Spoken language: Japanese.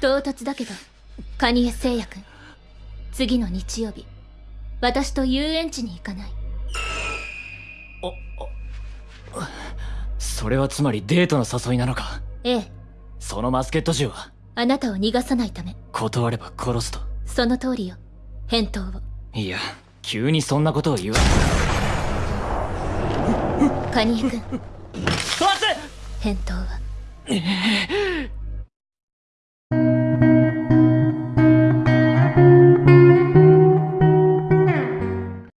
唐突だけどカニエ製薬次の日曜日私と遊園地に行かない。それはつまりデートの誘いなのか？ええ。そのマスケット銃は？あなたを逃がさないため。断れば殺すと？その通りよ。返答を。いや急にそんなことを言うカニエ君。返答は。